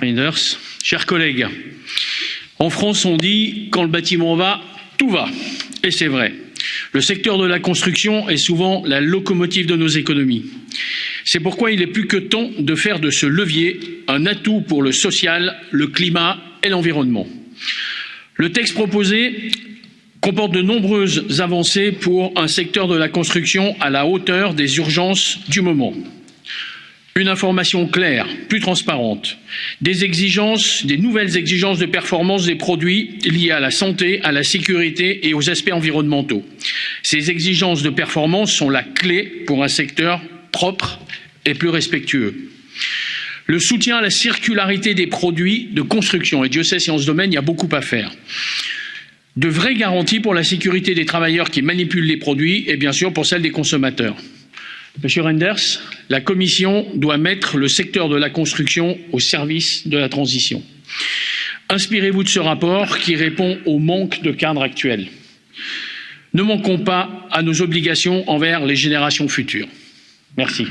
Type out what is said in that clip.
Reinders. Chers collègues, en France, on dit quand le bâtiment va, tout va. Et c'est vrai. Le secteur de la construction est souvent la locomotive de nos économies. C'est pourquoi il est plus que temps de faire de ce levier un atout pour le social, le climat et l'environnement. Le texte proposé comporte de nombreuses avancées pour un secteur de la construction à la hauteur des urgences du moment. Une information claire, plus transparente, des exigences, des nouvelles exigences de performance des produits liées à la santé, à la sécurité et aux aspects environnementaux. Ces exigences de performance sont la clé pour un secteur propre et plus respectueux. Le soutien à la circularité des produits de construction, et Dieu sait si en ce domaine il y a beaucoup à faire de vraies garanties pour la sécurité des travailleurs qui manipulent les produits et bien sûr pour celle des consommateurs. Monsieur Renders, la Commission doit mettre le secteur de la construction au service de la transition. Inspirez-vous de ce rapport qui répond au manque de cadre actuel. Ne manquons pas à nos obligations envers les générations futures. Merci.